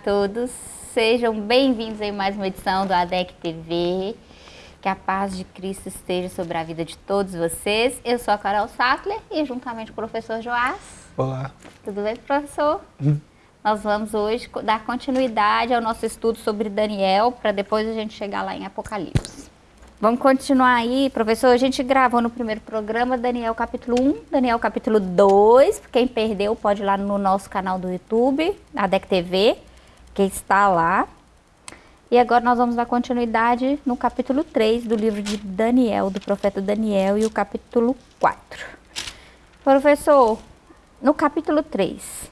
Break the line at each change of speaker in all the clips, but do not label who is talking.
a todos, sejam bem-vindos em mais uma edição do ADEC TV. Que a paz de Cristo esteja sobre a vida de todos vocês. Eu sou a Carol Sattler e juntamente com o professor Joás.
Olá.
Tudo bem, professor? Hum. Nós vamos hoje dar continuidade ao nosso estudo sobre Daniel, para depois a gente chegar lá em Apocalipse. Vamos continuar aí, professor. A gente gravou no primeiro programa Daniel capítulo 1, Daniel capítulo 2. Quem perdeu pode ir lá no nosso canal do YouTube, a DEC TV, que está lá. E agora nós vamos dar continuidade no capítulo 3 do livro de Daniel, do profeta Daniel, e o capítulo 4. Professor, no capítulo 3,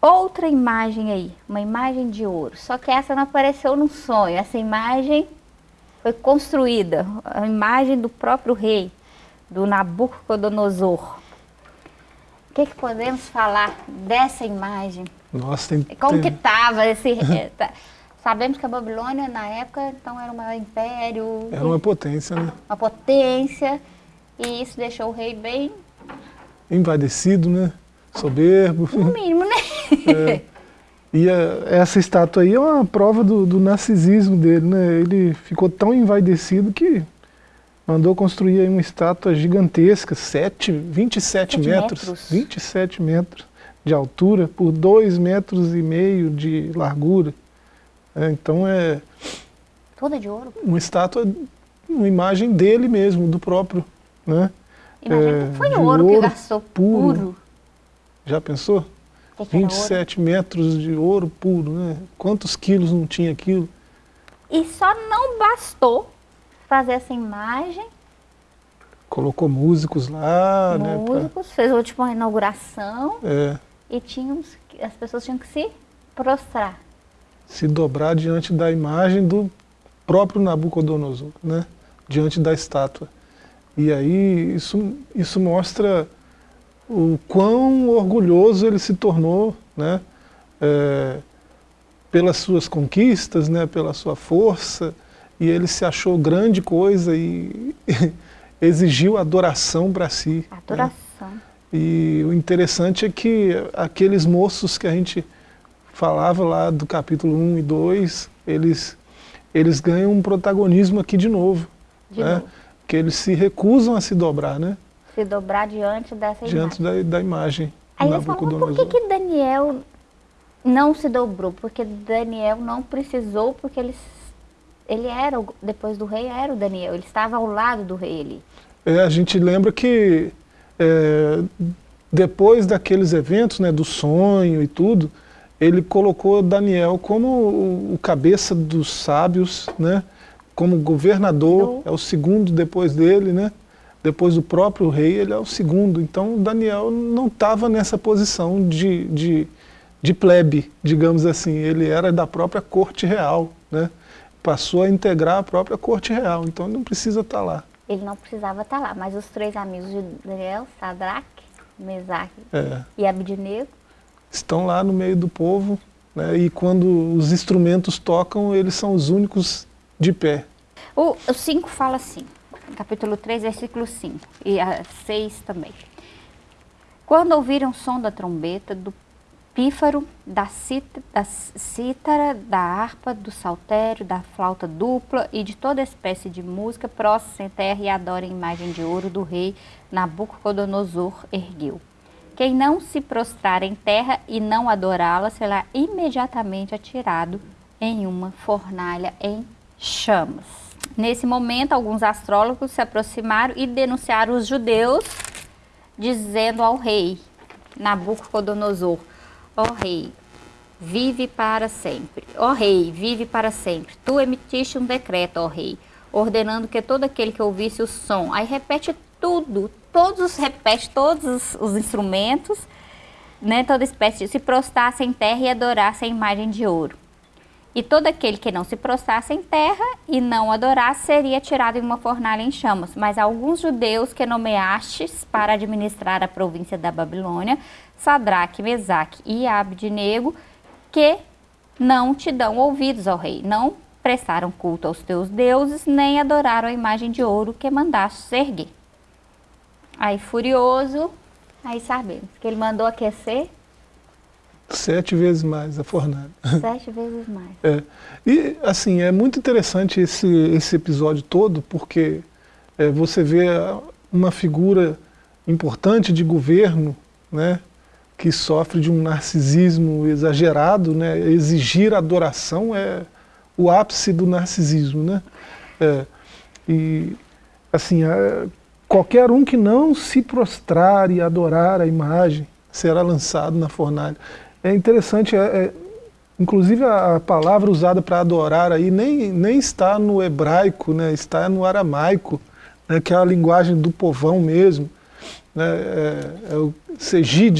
outra imagem aí, uma imagem de ouro. Só que essa não apareceu no sonho, essa imagem foi construída, a imagem do próprio rei, do Nabucodonosor. O que, que podemos falar dessa imagem?
Nossa, tem,
Como que estava esse... Sabemos que a Babilônia, na época, então era um império...
Era uma potência, né?
Uma potência, e isso deixou o rei bem...
Envadecido, né? Soberbo.
No mínimo, né?
É. E a, essa estátua aí é uma prova do, do, narcisismo dele, né? Ele ficou tão envaidecido que mandou construir uma estátua gigantesca, 7, 27 metros, metros, 27 metros de altura por 2 metros e meio de largura. É, então é...
Toda de ouro?
Uma estátua, uma imagem dele mesmo, do próprio, né?
Imagina é, que foi ouro, ouro que gastou puro. puro.
Já pensou?
Que
27 metros de ouro puro, né? Quantos quilos não tinha aquilo?
E só não bastou fazer essa imagem.
Colocou músicos lá,
músicos,
né?
Músicos, pra... fez tipo uma inauguração.
É.
E tínhamos, as pessoas tinham que se prostrar.
Se dobrar diante da imagem do próprio Nabucodonosor, né? Diante da estátua. E aí isso, isso mostra o quão orgulhoso ele se tornou, né, é, pelas suas conquistas, né, pela sua força, e ele se achou grande coisa e exigiu adoração para si.
Né. Adoração. Né?
E o interessante é que aqueles moços que a gente falava lá do capítulo 1 e 2, eles, eles ganham um protagonismo aqui de novo.
De
né?
novo.
Que eles se recusam a se dobrar, né?
se dobrar diante dessa
diante
imagem.
Da, da imagem.
Aí eles falam, por que, que Daniel não se dobrou? Porque Daniel não precisou, porque ele, ele era, depois do rei, era o Daniel, ele estava ao lado do rei ali.
É, a gente lembra que é, depois daqueles eventos, né, do sonho e tudo, ele colocou Daniel como o, o cabeça dos sábios, né, como governador, do... é o segundo depois dele, né, depois do próprio rei, ele é o segundo. Então Daniel não estava nessa posição de, de, de, plebe, digamos assim. Ele era da própria corte real, né? Passou a integrar a própria corte real, então ele não precisa estar tá lá.
Ele não precisava estar tá lá, mas os três amigos de Daniel, Sadraque, Mesaque
é.
e Abednego,
estão lá no meio do povo, né? e quando os instrumentos tocam, eles são os únicos de pé.
O 5 fala assim, capítulo 3, versículo 5 e a 6 também. Quando ouviram o som da trombeta, do pífaro, da, da cítara, da harpa, do saltério, da flauta dupla e de toda espécie de música, prostra em terra e adora a imagem de ouro do rei Nabucodonosor ergueu. Quem não se prostrar em terra e não adorá-la será imediatamente atirado em uma fornalha em chamas. Nesse momento, alguns astrólogos se aproximaram e denunciaram os judeus, dizendo ao rei Nabucodonosor, ó rei, vive para sempre. Ó rei, vive para sempre. Tu emitiste um decreto, ó rei, ordenando que todo aquele que ouvisse o som, aí repete tudo, todos repete todos os, os instrumentos, né, toda espécie de se prostrasse em terra e adorasse a imagem de ouro. E todo aquele que não se prostrasse em terra e não adorasse seria tirado em uma fornalha em chamas. Mas alguns judeus que nomeastes para administrar a província da Babilônia, Sadraque, Mesaque e Abednego, que não te dão ouvidos ao rei, não prestaram culto aos teus deuses, nem adoraram a imagem de ouro que mandaste erguer. Aí furioso, aí sabemos que ele mandou aquecer
Sete vezes mais a fornalha.
Sete vezes mais.
É. E, assim, é muito interessante esse, esse episódio todo, porque é, você vê uma figura importante de governo, né, que sofre de um narcisismo exagerado, né, exigir adoração é o ápice do narcisismo, né, é, e assim, é, qualquer um que não se prostrar e adorar a imagem será lançado na fornalha. É interessante, é, é inclusive a, a, palavra usada para adorar aí nem, nem está no hebraico, né, está no aramaico, né, que é a linguagem do povão mesmo, né, é, é o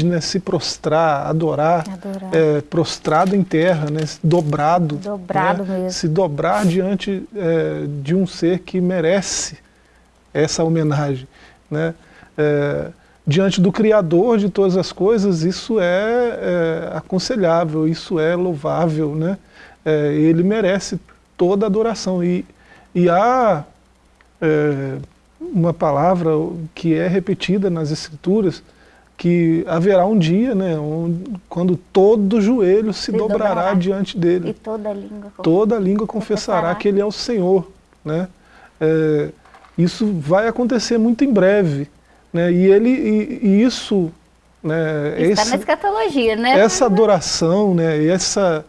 né, se prostrar, adorar, adorar. É, prostrado em terra, né, dobrado,
dobrado
né, se dobrar diante é, de um ser que merece essa homenagem. Né, é, diante do Criador de todas as coisas, isso é, é aconselhável, isso é louvável, né, ele merece toda a adoração. E, e há uma palavra que é repetida nas escrituras, que haverá um dia, né, quando todo joelho se, se dobrará, dobrará, diante dele.
E toda língua,
toda língua confessará, confessará, que ele é o Senhor. Né? É, isso vai acontecer muito em breve. Né? E, ele, e, e isso... Né,
Está esse, na escatologia, né?
Essa adoração, né, essa,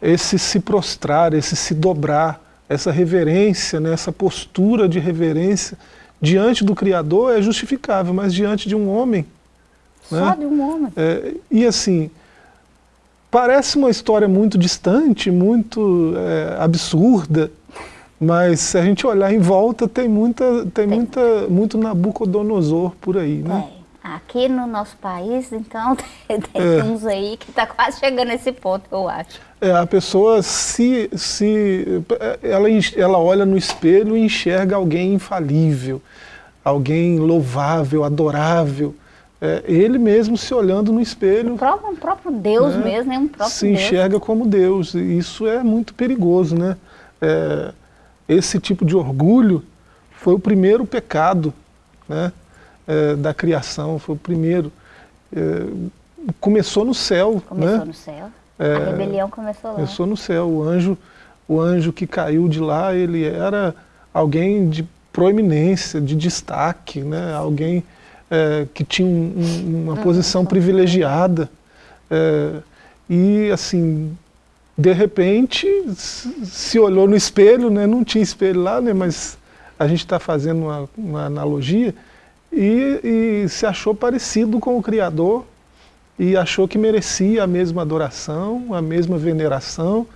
esse se prostrar, esse se dobrar, essa reverência, né, essa postura de reverência, diante do Criador é justificável, mas diante de um homem...
Né? Só né? de um homem.
É, e assim, parece uma história muito distante, muito é, absurda, mas se a gente olhar em volta, tem, muita, tem, tem. Muita, muito Nabucodonosor por aí, né?
É. Aqui no nosso país, então, tem, é. uns aí que está quase chegando nesse ponto, eu acho.
É, a pessoa se, se ela, ela olha no espelho e enxerga alguém infalível, alguém louvável, adorável. É, ele mesmo se olhando no espelho.
O próprio, um próprio Deus né, mesmo, é um próprio
Se enxerga
Deus.
como Deus. E isso é muito perigoso, né? É, esse tipo de orgulho foi o primeiro pecado, né? É, da criação, foi o primeiro. É, começou no céu.
Começou
né?
no céu. É, a rebelião começou lá.
Começou no céu. O anjo, o anjo que caiu de lá, ele era alguém de proeminência, de destaque, né? alguém que tinha um, uma uhum. posição privilegiada. E assim, de repente, se olhou no espelho, né? não tinha espelho lá, né? mas a gente está fazendo uma, uma analogia, e, e se achou parecido com o Criador e achou que merecia a mesma adoração, a mesma veneração.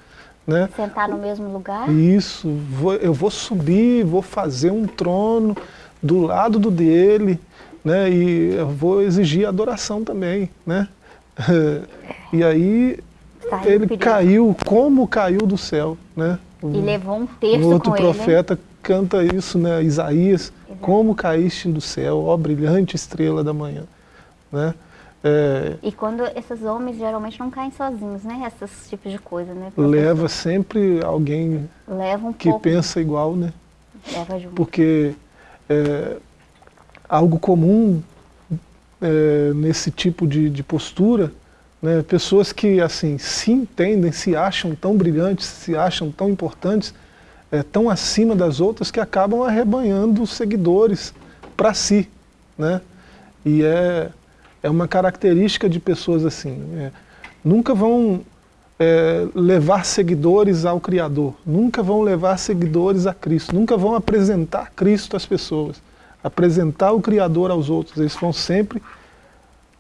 Né?
Sentar no mesmo lugar?
Isso, vou, eu vou subir, vou fazer um trono do lado do dele, né? e eu vou exigir adoração também. Né? E aí Saiu ele caiu, como caiu do céu. Né?
E levou um texto
o outro profeta
ele,
canta isso, né? Isaías, Exato. como caíste do céu, ó brilhante estrela da manhã. Né?
É, e quando esses homens geralmente não caem sozinhos, né? Esses tipos de coisa, né?
Leva sempre alguém
leva um
que
pouco.
pensa igual, né?
Leva junto.
Porque é, algo comum é, nesse tipo de, de postura, né? pessoas que assim se entendem, se acham tão brilhantes, se acham tão importantes, é, tão acima das outras que acabam arrebanhando seguidores para si. Né? E é, é uma característica de pessoas assim. É, nunca vão é, levar seguidores ao Criador, nunca vão levar seguidores a Cristo, nunca vão apresentar Cristo às pessoas, apresentar o Criador aos outros. Eles vão sempre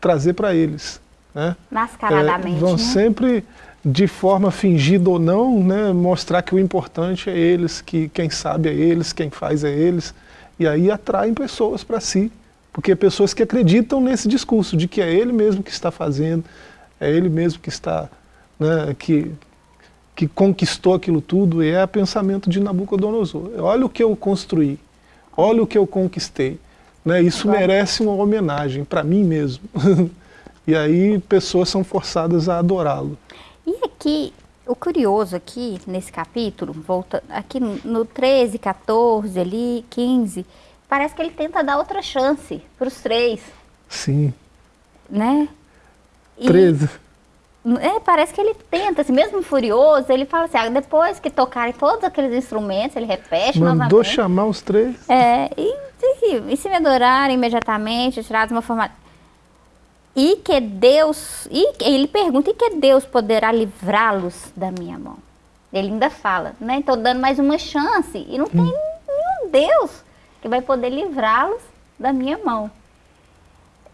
trazer para eles. Né?
Mascaradamente.
É, vão
né?
sempre de forma fingida ou não, né, mostrar que o importante é eles, que quem sabe é eles, quem faz é eles, e aí atraem pessoas para si, porque pessoas que acreditam nesse discurso de que é ele mesmo que está fazendo, é ele mesmo que está, né, que, que conquistou aquilo tudo, e é o pensamento de Nabucodonosor. Olha o que eu construí, olha o que eu conquistei. Né, isso Agora... merece uma homenagem para mim mesmo. e aí pessoas são forçadas a adorá-lo.
E aqui, o curioso aqui, nesse capítulo, volta aqui no 13, 14, ali, 15, parece que ele tenta dar outra chance para os três.
Sim.
Né?
E 13.
É, parece que ele tenta, assim, mesmo furioso, ele fala assim, ah, depois que tocarem todos aqueles instrumentos, ele repete
Mandou
novamente.
chamar os três.
É, e, e, e se me adorarem imediatamente, tirados uma forma... E que Deus, e ele pergunta, e que Deus poderá livrá-los da minha mão? Ele ainda fala, né? Estou dando mais uma chance, e não tem nenhum Deus que vai poder livrá-los da minha mão.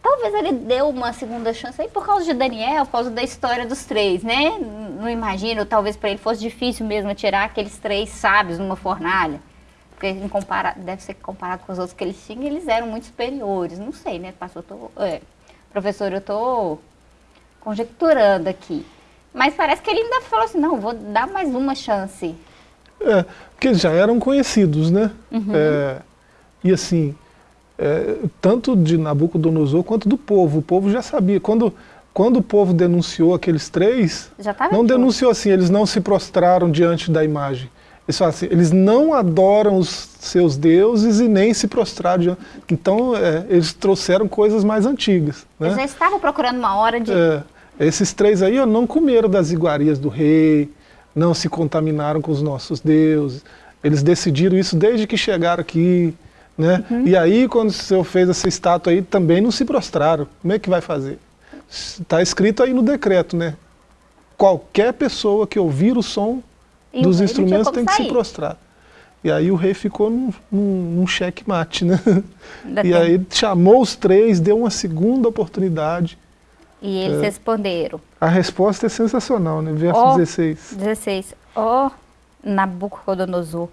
Talvez ele deu uma segunda chance aí por causa de Daniel, por causa da história dos três, né? Não imagino, talvez para ele fosse difícil mesmo tirar aqueles três sábios numa fornalha. Porque em compara deve ser comparado com os outros que eles tinham, eles eram muito superiores. Não sei, né? Pastor, tô, é, professor, eu estou conjecturando aqui. Mas parece que ele ainda falou assim, não, vou dar mais uma chance.
É, porque eles já eram conhecidos, né? Uhum. É, e assim, é, tanto de Nabucodonosor quanto do povo. O povo já sabia. Quando, quando o povo denunciou aqueles três, não denunciou assim, eles não se prostraram diante da imagem. Eles falam assim, eles não adoram os seus deuses e nem se prostraram. Então, é, eles trouxeram coisas mais antigas. Né?
Eles já estavam procurando uma hora de...
É, esses três aí ó, não comeram das iguarias do rei, não se contaminaram com os nossos deuses. Eles decidiram isso desde que chegaram aqui. Né? Uhum. E aí, quando o senhor fez essa estátua aí, também não se prostraram. Como é que vai fazer? Está escrito aí no decreto, né? Qualquer pessoa que ouvir o som e dos instrumentos tem que sair. se prostrar. E aí o rei ficou num, num, num cheque-mate, né? e aí chamou os três, deu uma segunda oportunidade.
E eles é. responderam.
A resposta é sensacional, né? Verso oh, 16.
16. Ó, oh, Nabucodonosor,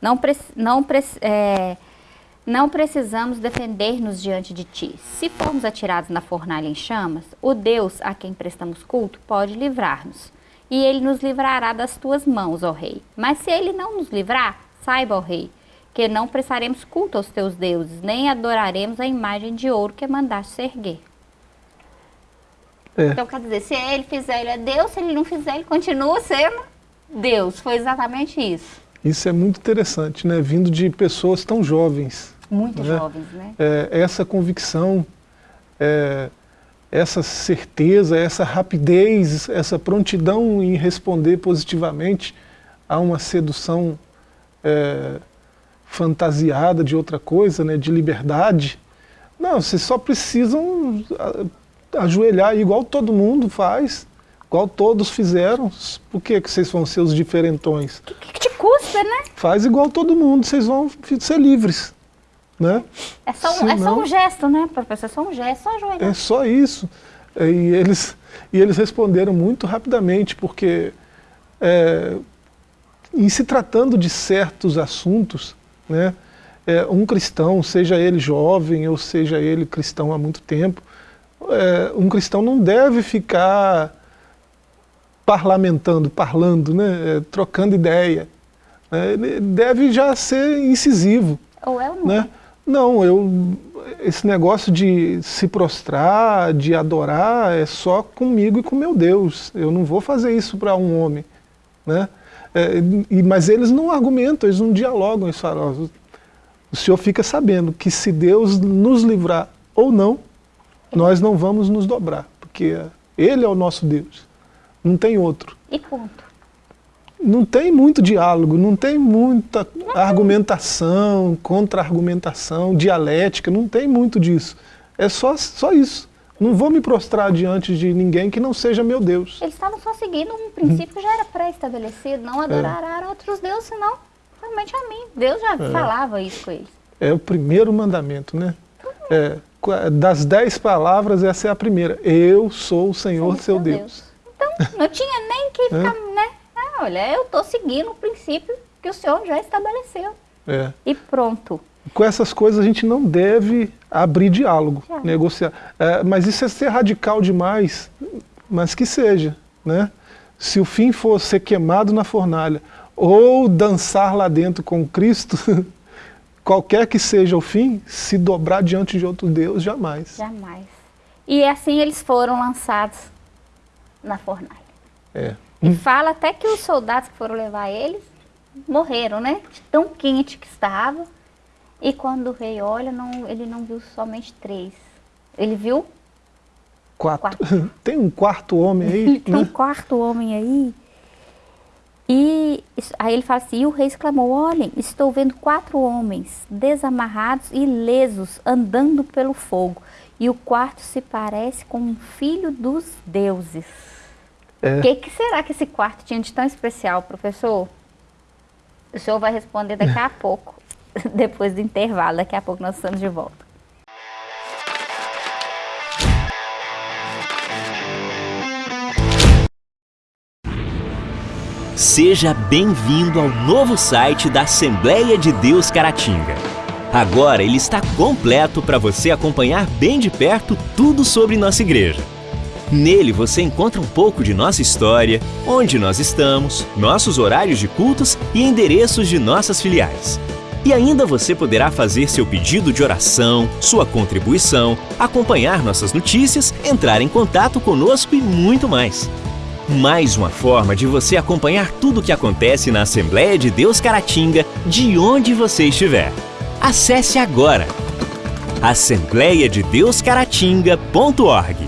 não, pre não pre é, não precisamos defender-nos diante de ti. Se formos atirados na fornalha em chamas, o Deus a quem prestamos culto pode livrar-nos. E ele nos livrará das tuas mãos, ó rei. Mas se ele não nos livrar, saiba, ó rei, que não prestaremos culto aos teus deuses, nem adoraremos a imagem de ouro que mandaste erguer. É. Então, quer dizer, se ele fizer, ele é Deus, se ele não fizer, ele continua sendo Deus. Foi exatamente isso.
Isso é muito interessante, né? Vindo de pessoas tão jovens.
Muito né? jovens, né?
É, essa convicção, é, essa certeza, essa rapidez, essa prontidão em responder positivamente a uma sedução é, fantasiada de outra coisa, né? De liberdade. Não, vocês só precisam ajoelhar igual todo mundo faz, igual todos fizeram. Por que, que vocês vão ser os diferentões?
O que, que, te custa, né?
Faz igual todo mundo, vocês vão ser livres. Né?
É, só, Senão, é só um gesto, né, professor? É só um gesto, só ajoelhar.
É só isso. E eles, e eles responderam muito rapidamente, porque é, em se tratando de certos assuntos, né, é, um cristão, seja ele jovem ou seja ele cristão há muito tempo, é, um cristão não deve ficar parlamentando, parlando, né, é, trocando ideia. É, ele deve já ser incisivo.
Ou é ou não?
Né? Não, eu, esse negócio de se prostrar, de adorar, é só comigo e com meu Deus. Eu não vou fazer isso para um homem. Né? É, e, mas eles não argumentam, eles não dialogam, eles falam, o senhor fica sabendo que se Deus nos livrar ou não, nós não vamos nos dobrar, porque Ele é o nosso Deus, não tem outro.
E ponto.
Não tem muito diálogo, não tem muita argumentação, contra-argumentação, dialética, não tem muito disso. É só, só isso. Não vou me prostrar diante de ninguém que não seja meu Deus.
Eles estavam só seguindo um princípio que já era pré-estabelecido, não adorará é. outros deuses, senão realmente a mim. Deus já é. falava isso com eles.
É o primeiro mandamento, né? É, das dez palavras, essa é a primeira. Eu sou o Senhor, seu, seu Deus. Deus.
Então, não tinha nem que ficar, é. Ah, olha, eu estou seguindo o princípio que o Senhor já estabeleceu.
É.
E pronto.
Com essas coisas a gente não deve abrir diálogo, negociar. É, mas isso é ser radical demais, mas que seja. Né? Se o fim for ser queimado na fornalha, ou dançar lá dentro com Cristo, qualquer que seja o fim, se dobrar diante de outro Deus, jamais.
Jamais. E assim eles foram lançados na fornalha.
É.
E fala até que os soldados que foram levar eles morreram, né? De tão quente que estava. E quando o rei olha, não, ele não viu somente três. Ele viu
Quatro. Quatro. Tem um quarto homem aí?
Tem né? um quarto homem aí. E aí ele fala assim, e o rei exclamou, olhem, estou vendo quatro homens desamarrados e lesos andando pelo fogo. E o quarto se parece com um filho dos deuses. O é. que, que será que esse quarto tinha de tão especial, professor? O senhor vai responder daqui a pouco, depois do intervalo. Daqui a pouco nós estamos de volta.
Seja bem-vindo ao novo site da Assembleia de Deus Caratinga. Agora ele está completo para você acompanhar bem de perto tudo sobre nossa igreja. Nele você encontra um pouco de nossa história, onde nós estamos, nossos horários de cultos e endereços de nossas filiais. E ainda você poderá fazer seu pedido de oração, sua contribuição, acompanhar nossas notícias, entrar em contato conosco e muito mais. Mais uma forma de você acompanhar tudo o que acontece na Assembleia de Deus Caratinga, de onde você estiver. Acesse agora assembleiadedeuscaratinga.org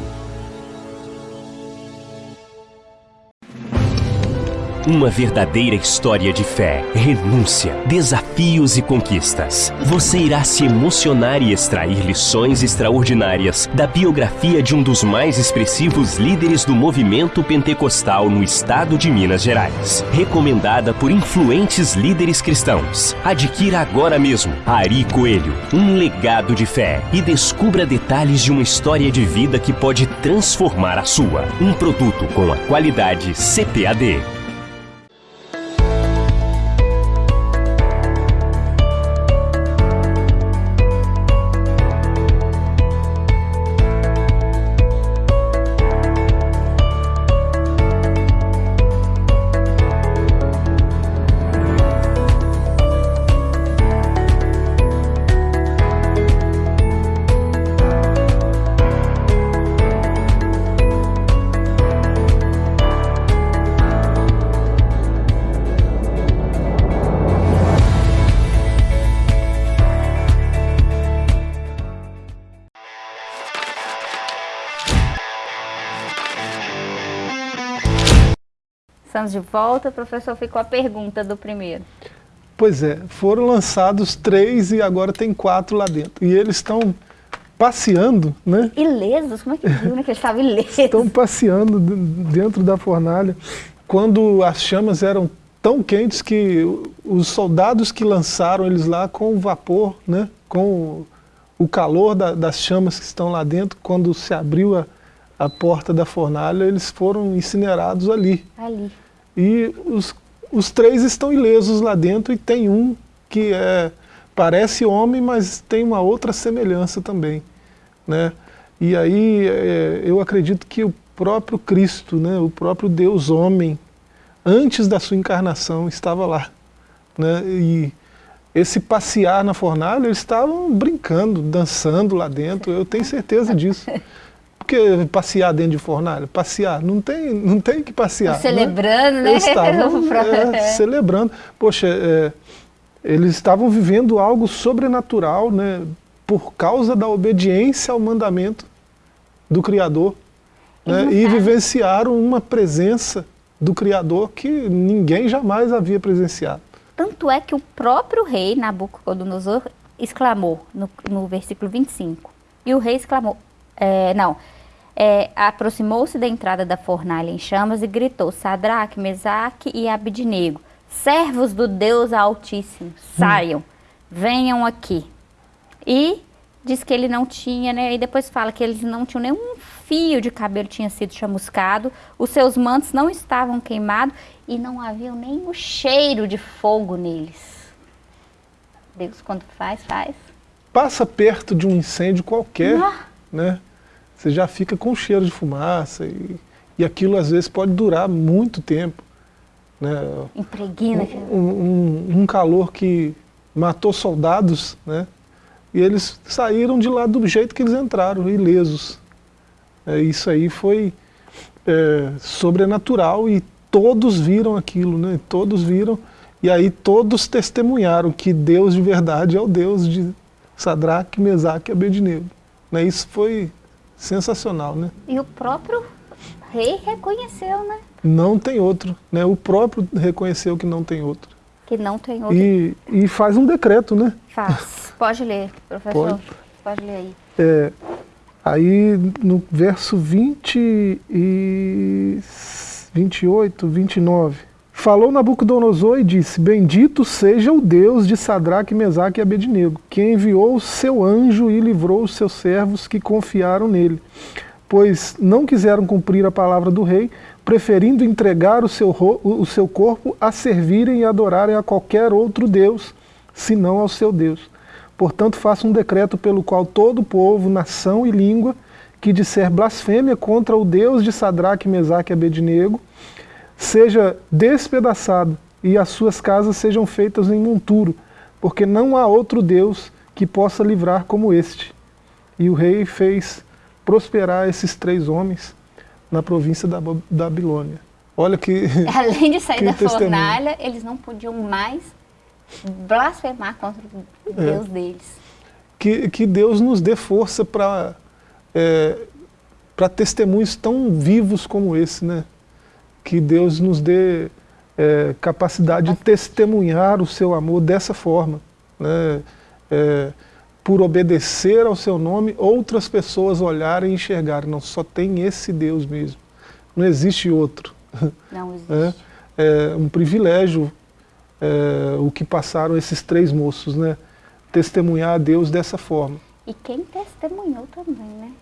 Uma verdadeira história de fé, renúncia, desafios e conquistas. Você irá se emocionar e extrair lições extraordinárias da biografia de um dos mais expressivos líderes do movimento pentecostal no estado de Minas Gerais. Recomendada por influentes líderes cristãos. Adquira agora mesmo Ari Coelho, um legado de fé e descubra detalhes de uma história de vida que pode transformar a sua. Um produto com a qualidade CPAD.
Estamos de volta, professor, ficou a pergunta do primeiro.
Pois é, foram lançados três e agora tem quatro lá dentro. E eles estão passeando, né?
Ilesos? Como é que viu, né? Que eles estavam ilesos.
Estão passeando dentro da fornalha. Quando as chamas eram tão quentes que os soldados que lançaram eles lá com o vapor, né? Com o calor da, das chamas que estão lá dentro, quando se abriu a, a porta da fornalha, eles foram incinerados ali.
Ali.
E os, os três estão ilesos lá dentro e tem um que é, parece homem, mas tem uma outra semelhança também. Né? E aí é, eu acredito que o próprio Cristo, né, o próprio Deus homem, antes da sua encarnação, estava lá. Né? E esse passear na fornalha, eles estavam brincando, dançando lá dentro, eu tenho certeza disso. Porque passear dentro de fornalha? Passear, não tem, não tem que passear.
Celebrando, né?
Eles estavam é, celebrando. Poxa, é, eles estavam vivendo algo sobrenatural, né? Por causa da obediência ao mandamento do Criador. Né, e vivenciaram uma presença do Criador que ninguém jamais havia presenciado.
Tanto é que o próprio rei Nabucodonosor exclamou no, no versículo 25. E o rei exclamou, é, não, é, aproximou-se da entrada da fornalha em chamas e gritou, Sadraque, Mesaque e Abidnego, servos do Deus Altíssimo, saiam, hum. venham aqui. E diz que ele não tinha, né, e depois fala que eles não tinham nenhum fio de cabelo tinha sido chamuscado, os seus mantos não estavam queimados e não havia nem o cheiro de fogo neles. Deus quando faz, faz.
Passa perto de um incêndio qualquer, ah. Né? você já fica com cheiro de fumaça e, e aquilo às vezes pode durar muito tempo. Né?
Impregna.
Um, um, um, calor que matou soldados, né? e eles saíram de lá do jeito que eles entraram, ilesos. É, isso aí foi é, sobrenatural e todos viram aquilo, né? todos viram, e aí todos testemunharam que Deus de verdade é o Deus de Sadraque, Mesaque e Abednego. Né? Isso foi sensacional, né?
E o próprio rei reconheceu, né?
Não tem outro, né? O próprio reconheceu que não tem outro.
Que não tem outro.
E, e faz um decreto, né?
Faz. Pode ler, professor.
Pode.
Pode ler aí.
É, aí no verso 20 e 28, 29. Falou Nabucodonosor e disse, Bendito seja o Deus de Sadraque, Mesaque e Abednego, que enviou o seu anjo e livrou os seus servos que confiaram nele. Pois não quiseram cumprir a palavra do rei, preferindo entregar o seu, o seu corpo a servirem e adorarem a qualquer outro Deus, senão ao seu Deus. Portanto, faça um decreto pelo qual todo povo, nação e língua que disser blasfêmia contra o Deus de Sadraque, Mesaque e Abednego, seja despedaçado e as suas casas sejam feitas em monturo, porque não há outro Deus que possa livrar como este. E o rei fez prosperar esses três homens na província da Babilônia. Olha que
Além de sair da
testemunho.
fornalha, eles não podiam mais blasfemar contra o
É.
Deus deles.
que, que Deus nos dê força para é, para testemunhos tão vivos como esse, né? Que Deus nos dê é, capacidade de testemunhar o seu amor dessa forma, né? É, por obedecer ao seu nome, outras pessoas olharem e enxergarem, não, só tem esse Deus mesmo, não existe outro.
Não existe.
É, é um privilégio é, o que passaram esses três moços, né? Testemunhar a Deus dessa forma.
E quem testemunhou também, né?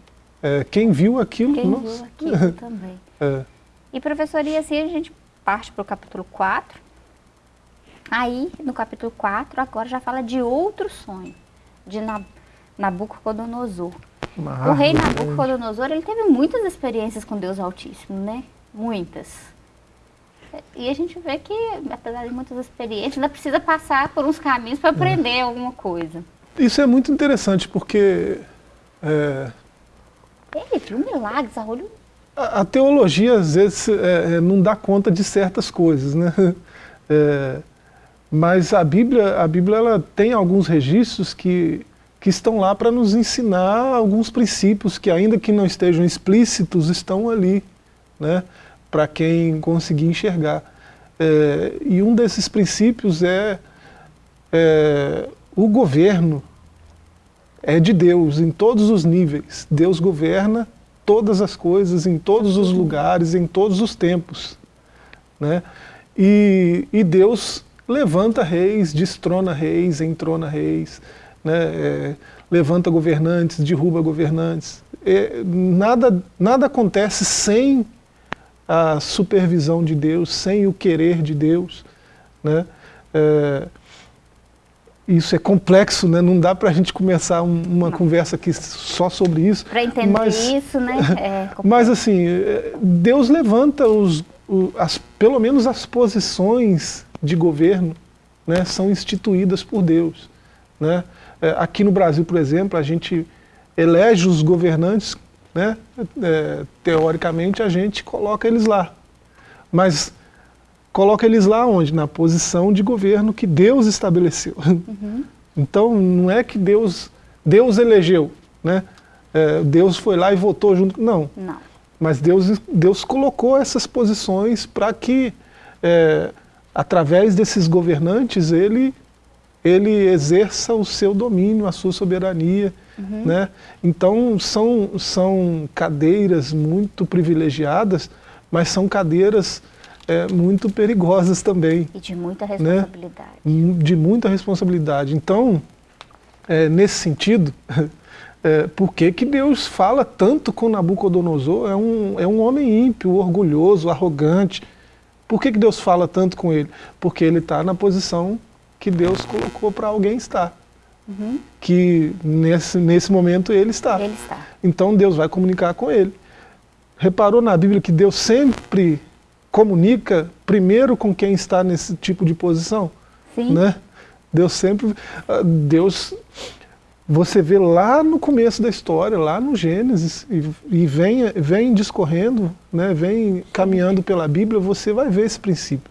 É, quem viu aquilo,
Quem
nossa,
viu aquilo também.
é,
E professor, e assim a gente parte para o capítulo 4. Aí, no capítulo 4, agora já fala de outro sonho, de Nab Nabucodonosor.
uma
o rei. Nabucodonosor, ele teve muitas experiências com Deus Altíssimo, né? Muitas. E a gente vê que, apesar de muitas experiências, ainda precisa passar por uns caminhos para aprender alguma coisa.
Isso é muito interessante porque é,
Ele viu milagres a olho
a, a teologia às vezes é, é, não dá conta de certas coisas, né? É, mas a Bíblia, a Bíblia ela tem alguns registros que, que estão lá para nos ensinar alguns princípios que ainda que não estejam explícitos, estão ali, né? Para quem conseguir enxergar. É, e um desses princípios é, é o governo é de Deus em todos os níveis. Deus governa todas as coisas, em todos os lugares, em todos os tempos. Né? E, e Deus levanta reis, destrona reis, entrona reis, né? É, levanta governantes, derruba governantes. É, nada, nada acontece sem a supervisão de Deus, sem o querer de Deus. Né? É, isso é complexo, né? não dá para a gente começar um- uma conversa aqui só sobre isso.
para entender
mas,
isso, né? É,
Mas assim, eh, Deus levanta os, as, pelo menos as posições de governo né, são instituídas por Deus. Né? Eh, Aqui no Brasil, por exemplo, a gente elege os governantes, né? Eh, teoricamente a gente coloca eles lá. Mas coloca eles lá onde? Na posição de governo que Deus estabeleceu. Então não é que Deus, Deus elegeu, né? É, Deus foi lá e votou junto. Não,
Não.
mas Deus, Deus colocou essas posições para que, é, através desses governantes, ele, ele exerça o seu domínio, a sua soberania. Né? Então, são, são cadeiras muito privilegiadas, mas são cadeiras é, muito perigosas também
E de muita
Né?
responsabilidade.
de muita responsabilidade. Então, é, nesse sentido, é, por que, que Deus fala tanto com Nabucodonosor? É um, é um homem ímpio, orgulhoso, arrogante. Por que, que Deus fala tanto com ele? Porque ele está na posição que Deus colocou para alguém estar. Que nesse, nesse momento ele está.
Ele está.
Então Deus vai comunicar com ele. Reparou na Bíblia que Deus sempre comunica primeiro com quem está nesse tipo de posição?
Sim.
Né? Deus sempre. ah, Deus. Você vê lá no começo da história, lá no Gênesis, e, e vem, vem discorrendo, né, vem caminhando pela Bíblia, você vai ver esse princípio.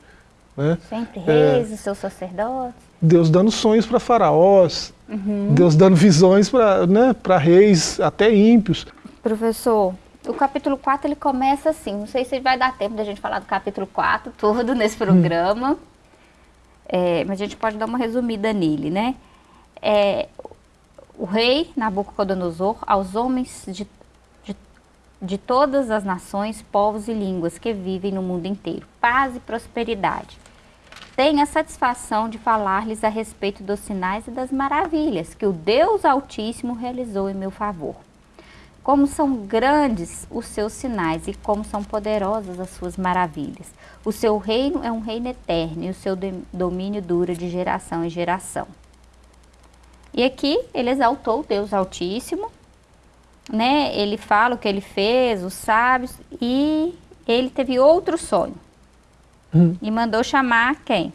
Né?
Sempre
É.
reis, os seus sacerdotes.
Deus dando sonhos para faraós,
Uhum.
Deus dando visões para né, para reis, até ímpios.
Professor, o capítulo 4 ele começa assim, não sei se vai dar tempo da gente falar do capítulo 4 todo nesse programa, hum. é, mas a gente pode dar uma resumida nele, né? É, o rei Nabucodonosor aos homens de, de, de todas as nações, povos e línguas que vivem no mundo inteiro, paz e prosperidade. Tenho a satisfação de falar-lhes a respeito dos sinais e das maravilhas que o Deus Altíssimo realizou em meu favor como são grandes os seus sinais e como são poderosas as suas maravilhas. O seu reino é um reino eterno e o seu domínio dura de geração em geração. E aqui ele exaltou o Deus Altíssimo, né? Ele fala o que ele fez, os sábios, e ele teve outro sonho. Hum. E mandou chamar quem?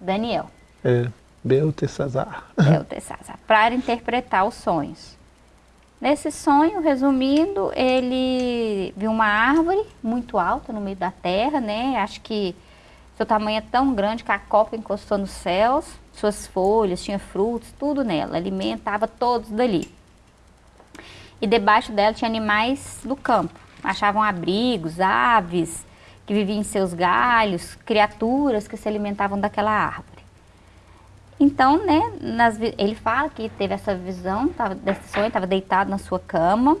Daniel.
É, Beltesazar.
Beltesazar, para interpretar os sonhos. Nesse sonho, resumindo, ele viu uma árvore muito alta no meio da terra, né? Acho que seu tamanho é tão grande que a copa encostou nos céus, suas folhas, tinha frutos, tudo nela, alimentava todos dali. E debaixo dela tinha animais do campo, achavam abrigos, aves que viviam em seus galhos, criaturas que se alimentavam daquela árvore. Então, né, nas, ele fala que teve essa visão tava, desse sonho, estava deitado na sua cama.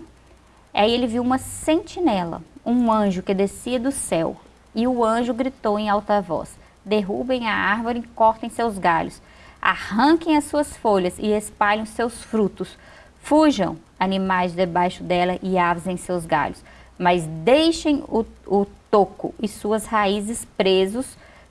Aí ele viu uma sentinela, um anjo que descia do céu. E o anjo gritou em alta voz: Derrubem a árvore e cortem seus galhos. Arranquem as suas folhas e espalhem seus frutos. Fujam, animais debaixo dela e aves em seus galhos. Mas deixem o, o toco e suas raízes presos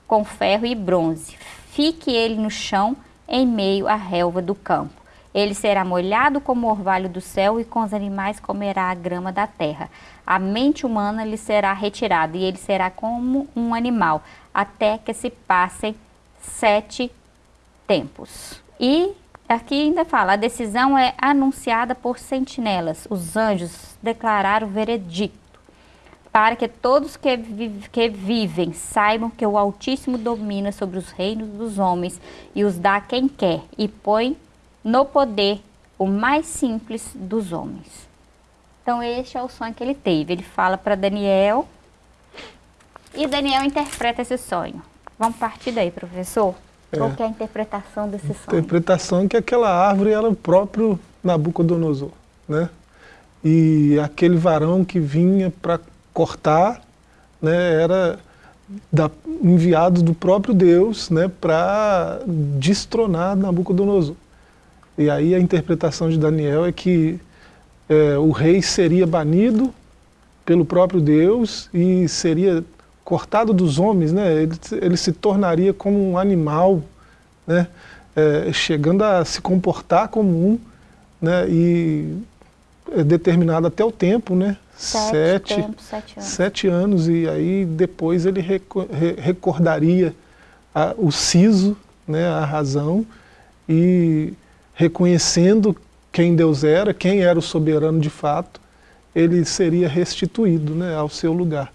com ferro e bronze fique ele no chão, em meio à relva do campo. Ele será molhado como o orvalho do céu e com os animais comerá a grama da terra. A mente humana lhe será retirada e ele será como um animal, até que se passem sete tempos. E aqui ainda fala, a decisão é anunciada por sentinelas. Os anjos declararam veredicto para que todos que, que vivem saibam que o Altíssimo domina sobre os reinos dos homens e os dá a quem quer e põe no poder o mais simples dos homens. Então este é o sonho que ele teve. Ele fala para Daniel e Daniel interpreta esse sonho. Vamos partir daí, professor? É. Qual é a interpretação desse sonho?
Interpretação é que aquela árvore era o próprio Nabucodonosor, né? E aquele varão que vinha para cortar, né, era da, enviado do próprio Deus né, para destronar Nabucodonosor. E aí a interpretação de Daniel é que é, o rei seria banido pelo próprio Deus e seria cortado dos homens, né? ele, ele se tornaria como um animal, né? É, chegando a se comportar como um, né? e é determinado até o tempo, né?
Sete, sete, tempo, sete, anos.
sete anos. E aí depois ele recordaria a, o siso, né, a razão, e reconhecendo quem Deus era, quem era o soberano de fato, ele seria restituído né, ao seu lugar.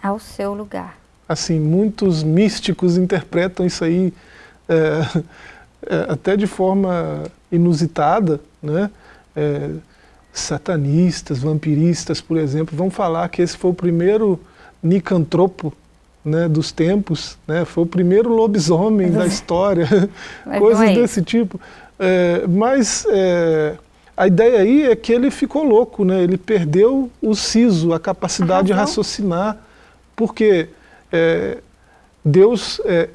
Ao seu lugar.
Assim, muitos místicos interpretam isso aí é, é, até de forma inusitada, né? É, satanistas, vampiristas, por exemplo, vão falar que esse foi o primeiro nicantropo né, dos tempos, né, foi o primeiro lobisomem da história, coisas é desse tipo. É, mas é, a ideia aí é que ele ficou louco, né, ele perdeu o siso, a capacidade a de raciocinar, porque é, Deus, é,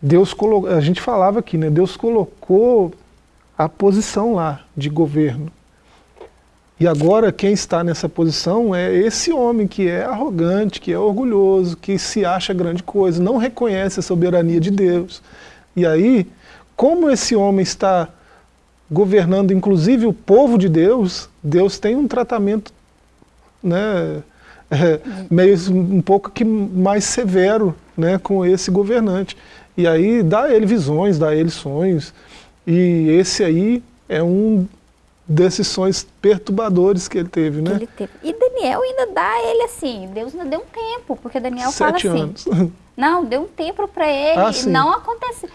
Deus colocou, a gente falava aqui, né, Deus colocou a posição lá de governo, e agora quem está nessa posição é esse homem que é arrogante, que é orgulhoso, que se acha grande coisa, não reconhece a soberania de Deus. E aí, como esse homem está governando inclusive o povo de Deus, Deus tem um tratamento né, é, meio um pouco que mais severo né, com esse governante. E aí dá a ele visões, dá a ele sonhos, e esse aí é um desses sonhos perturbadores que ele teve, né? Ele teve.
E Daniel ainda dá ele assim, Deus ainda deu um tempo, porque Daniel
Sete
fala
assim,
anos. não, deu um tempo para ele ah, e não acontece.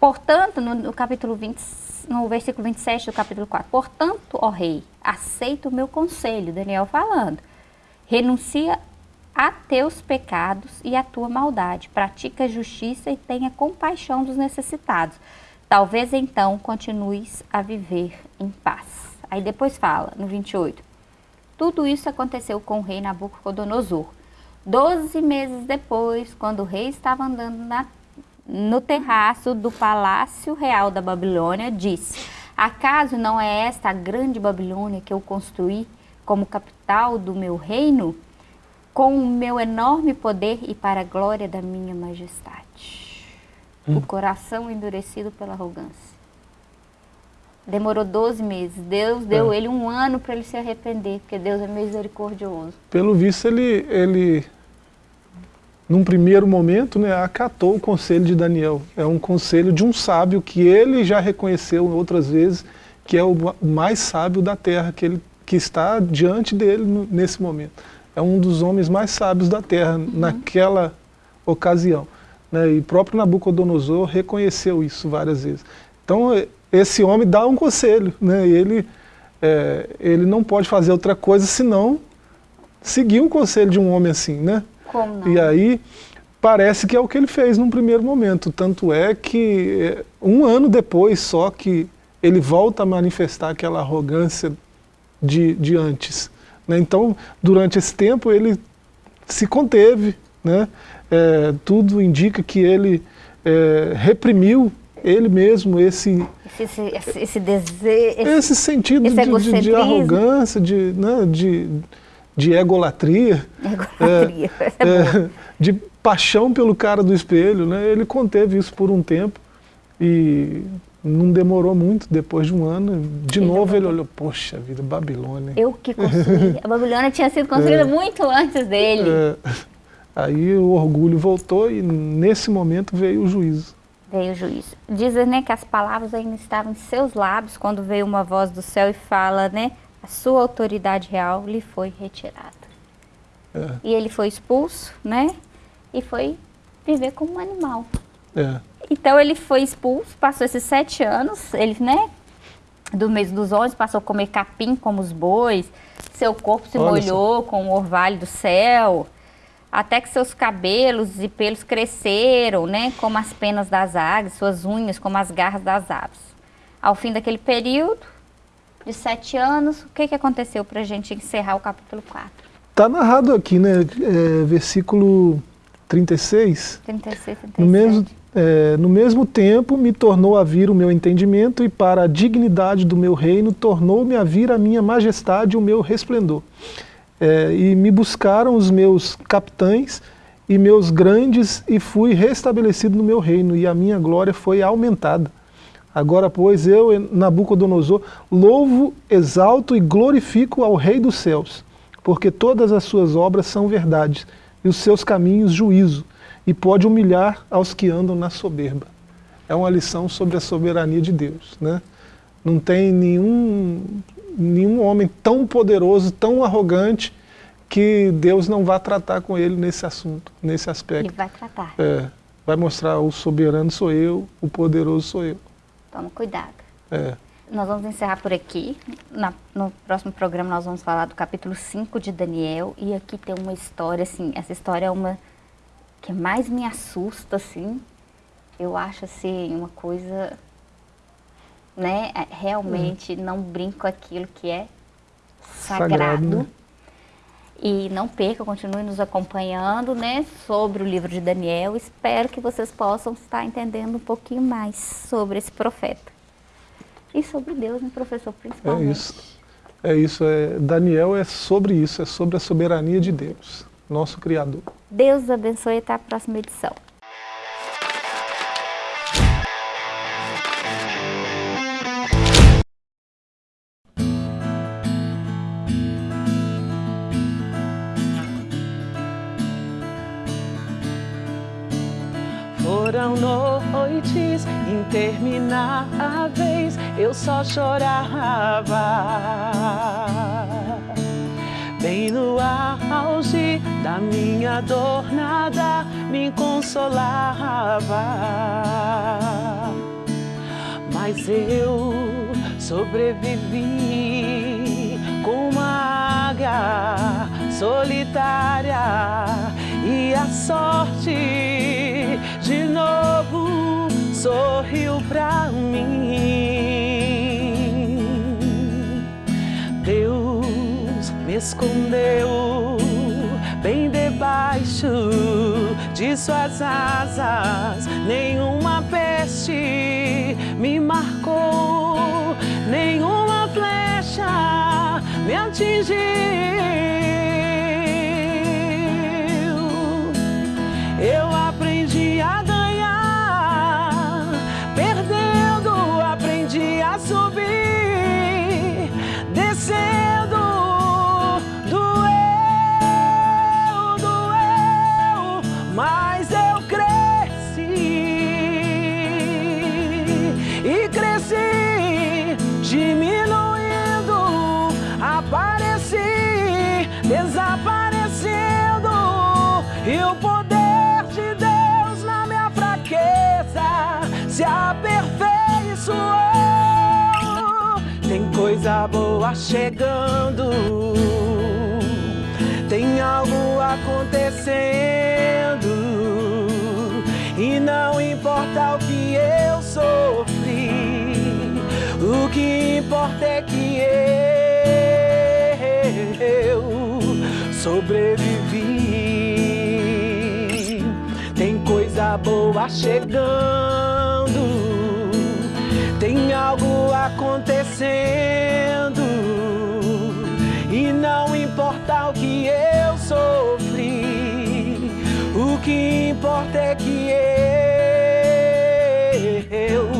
Portanto, no, no, capítulo 20, no versículo 27 do capítulo 4, portanto, ó rei, aceita o meu conselho, Daniel falando. Renuncia a teus pecados e a tua maldade, pratica justiça e tenha compaixão dos necessitados. Talvez então continues a viver em paz. Aí depois fala, no 28. Tudo isso aconteceu com o rei Nabucodonosor. Doze meses depois, quando o rei estava andando na, no terraço do palácio real da Babilônia, disse: Acaso não é esta a grande Babilônia que eu construí como capital do meu reino, com o meu enorme poder e para a glória da minha majestade? Hum. o coração endurecido pela arrogância. Demorou 12 meses. Deus deu é. ele um ano para ele se arrepender, porque Deus é misericordioso.
Pelo visto, ele, ele num primeiro momento, né, acatou o conselho de Daniel. É um conselho de um sábio que ele já reconheceu outras vezes, que é o mais sábio da terra, que, ele, que está diante dele nesse momento. É um dos homens mais sábios da terra uhum. naquela ocasião. Né? E próprio Nabucodonosor reconheceu isso várias vezes. Então, esse homem dá um conselho, né? ele, é, ele não pode fazer outra coisa senão seguir um conselho de um homem assim. Né?
Como não?
E aí, parece que é o que ele fez num primeiro momento. Tanto é que, é, um ano depois só que ele volta a manifestar aquela arrogância de, de antes. Né? Então, durante esse tempo, ele se conteve, né? é, tudo indica que ele é, reprimiu ele mesmo esse
esse, esse, esse desejo esse,
esse sentido esse de, de, de, arrogância de, né, de, de egolatria,
egolatria. É, é,
de paixão pelo cara do espelho né, ele conteve isso por um tempo e não demorou muito, depois de um ano, de ele novo ele olhou, poxa vida, Babilônia.
Eu que construí. A Babilônia tinha sido construída é, muito antes dele. É,
Aí o orgulho voltou e nesse momento veio o juízo.
Veio o juízo. Diz né, que as palavras ainda estavam em seus lábios quando veio uma voz do céu e fala, né? A sua autoridade real lhe foi retirada. É. E ele foi expulso, né? E foi viver como um animal.
É.
Então ele foi expulso, passou esses sete anos, ele, né? Do mês dos onze, passou a comer capim como os bois, seu corpo se Olha molhou só. com o orvalho do céu até que seus cabelos e pelos cresceram, né, como as penas das águias, suas unhas como as garras das aves. Ao fim daquele período, de sete anos, o que, que aconteceu para a gente encerrar o capítulo 4?
Está narrado aqui, né, é, versículo 36.
36, 37.
No mesmo, é, no mesmo tempo me tornou a vir o meu entendimento e para a dignidade do meu reino tornou-me a vir a minha majestade e o meu resplendor é, e me buscaram os meus capitães e meus grandes, e fui restabelecido no meu reino, e a minha glória foi aumentada. Agora, pois, eu, Nabucodonosor, louvo, exalto e glorifico ao Rei dos céus, porque todas as suas obras são verdades, e os seus caminhos juízo, e pode humilhar aos que andam na soberba. É uma lição sobre a soberania de Deus. Né? Não tem nenhum nenhum homem tão poderoso, tão arrogante, que Deus não vai tratar com ele nesse assunto, nesse aspecto.
Ele vai tratar.
É, vai mostrar o soberano sou eu, o poderoso sou eu.
Toma cuidado.
É.
Nós vamos encerrar por aqui. Na, no próximo programa nós vamos falar do capítulo 5 de Daniel. E aqui tem uma história, assim, essa história é uma que mais me assusta, assim. Eu acho, assim, uma coisa né, é, realmente uhum. não brinco aquilo que é sagrado. sagrado né? E não perca, continue nos acompanhando, né, sobre o livro de Daniel. Espero que vocês possam estar entendendo um pouquinho mais sobre esse profeta. E sobre Deus, né, professor, principalmente.
É isso. É isso, é, Daniel é sobre isso, é sobre a soberania de Deus, nosso Criador.
Deus abençoe e até a próxima edição.
Foram noites intermináveis, eu só chorava. Bem no auge da minha dor, nada me consolava. Mas eu sobrevivi solitária e a sorte de novo sorriu pra mim. Deus me escondeu bem debaixo de suas asas, nenhuma peste me marcou, nenhuma flecha me atingiu. Boa chegando, tem algo acontecendo, e não importa o que eu sofri, o que importa é que eu sobrevivi. Tem coisa boa chegando, tem algo acontecendo, e não importa o que eu sofri, o que importa é que eu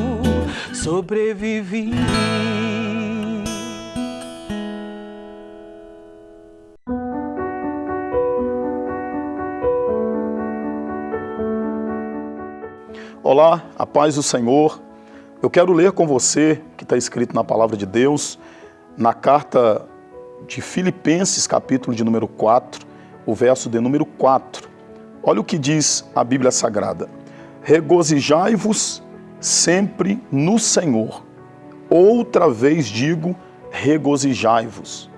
sobrevivi.
Olá, a paz do Senhor. Eu quero ler com você que está escrito na palavra de Deus, na carta de Filipenses, capítulo de número 4, o verso de número 4. Olha o que diz a Bíblia Sagrada: Regozijai-vos sempre no Senhor. Outra vez digo, regozijai-vos.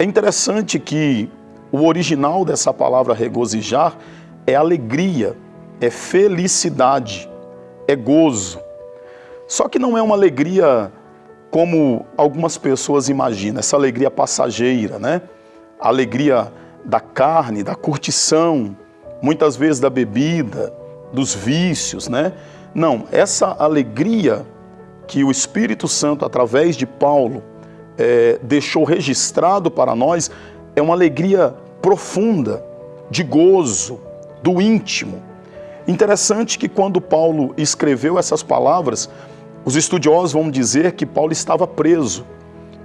É interessante que o original dessa palavra regozijar é alegria, é felicidade, é gozo. Só que não é uma alegria como algumas pessoas imaginam, essa alegria passageira, né? A alegria da carne, da curtição, muitas vezes da bebida, dos vícios, né? Não, essa alegria que o Espírito Santo, através de Paulo, eh, deixou registrado para nós, é uma alegria profunda, de gozo, do íntimo. Interessante que quando Paulo escreveu essas palavras, os estudiosos vão dizer que Paulo estava preso.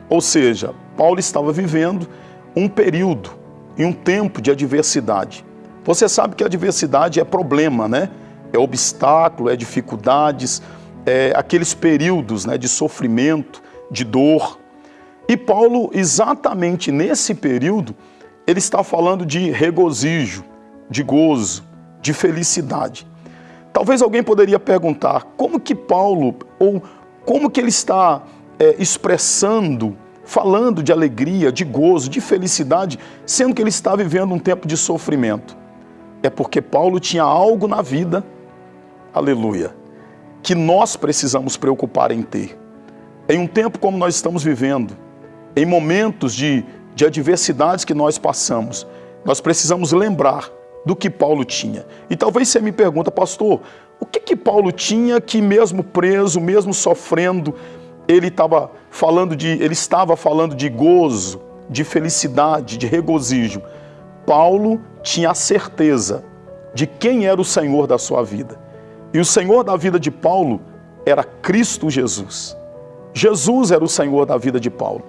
Ou seja, Paulo estava vivendo um período e um tempo de adversidade. Você sabe que a adversidade é problema, né? É obstáculo, é dificuldades, é aqueles períodos né, de sofrimento, de dor. E Paulo, exatamente nesse período, ele está falando de regozijo, de gozo, de felicidade. Talvez alguém poderia perguntar como que Paulo, ou como que ele está é, expressando, falando de alegria, de gozo, de felicidade, sendo que ele está vivendo um tempo de sofrimento. É porque Paulo tinha algo na vida, aleluia, que nós precisamos preocupar em ter. Em um tempo como nós estamos vivendo, em momentos de, de adversidades que nós passamos, nós precisamos lembrar do que Paulo tinha. E talvez você me pergunta, pastor, o que que Paulo tinha que mesmo preso, mesmo sofrendo, ele estava falando de, ele estava falando de gozo, de felicidade, de regozijo. Paulo tinha a certeza de quem era o Senhor da sua vida. E o Senhor da vida de Paulo era Cristo Jesus. Jesus era o Senhor da vida de Paulo.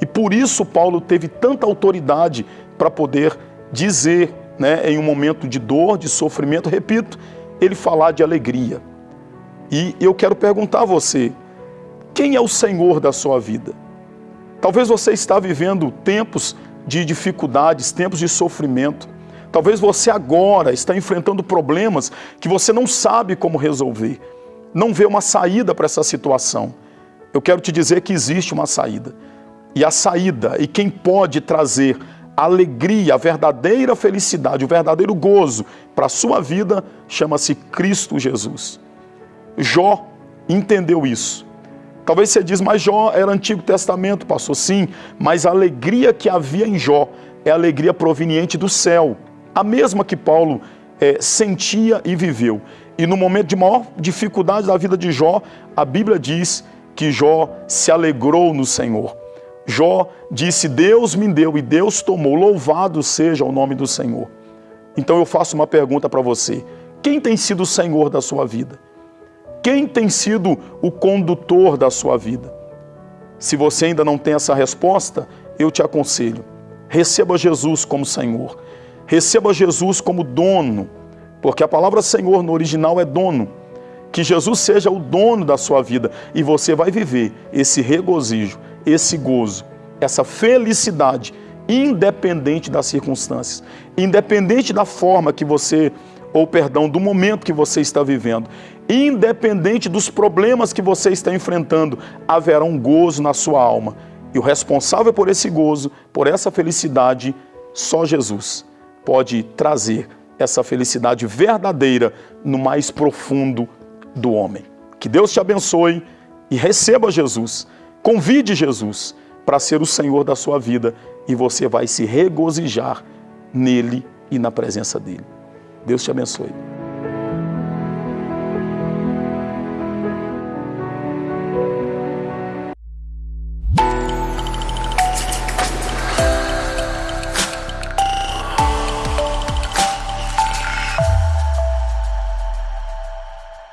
E por isso Paulo teve tanta autoridade para poder dizer, né, em um momento de dor, de sofrimento, repito, ele falar de alegria. E eu quero perguntar a você, quem é o Senhor da sua vida? Talvez você está vivendo tempos de dificuldades, tempos de sofrimento. Talvez você agora está enfrentando problemas que você não sabe como resolver. Não vê uma saída para essa situação. Eu quero te dizer que existe uma saída. E a saída, e quem pode trazer alegria, a verdadeira felicidade, o verdadeiro gozo para a sua vida chama-se Cristo Jesus. Jó entendeu isso. Talvez você diz, mas Jó era Antigo Testamento, passou sim, mas a alegria que havia em Jó é a alegria proveniente do céu, a mesma que Paulo é, sentia e viveu. E no momento de maior dificuldade da vida de Jó, a Bíblia diz que Jó se alegrou no Senhor. Jó disse: Deus me deu e Deus tomou, louvado seja o nome do Senhor. Então eu faço uma pergunta para você: quem tem sido o Senhor da sua vida? Quem tem sido o condutor da sua vida? Se você ainda não tem essa resposta, eu te aconselho: receba Jesus como Senhor, receba Jesus como dono, porque a palavra Senhor no original é dono. Que Jesus seja o dono da sua vida e você vai viver esse regozijo, esse gozo, essa felicidade, independente das circunstâncias, independente da forma que você, ou perdão, do momento que você está vivendo, independente dos problemas que você está enfrentando, haverá um gozo na sua alma. E o responsável por esse gozo, por essa felicidade, só Jesus pode trazer essa felicidade verdadeira no mais profundo do homem. Que Deus te abençoe e receba Jesus Convide Jesus para ser o Senhor da sua vida e você vai se regozijar nele e na presença dele. Deus te abençoe.